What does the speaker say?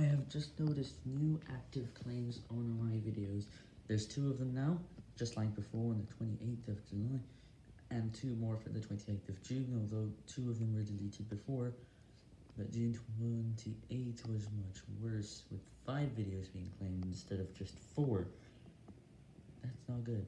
I have just noticed new active claims on my videos. There's two of them now, just like before on the 28th of July, and two more for the 28th of June, although two of them were deleted before. But June 28th was much worse, with five videos being claimed instead of just four. That's not good.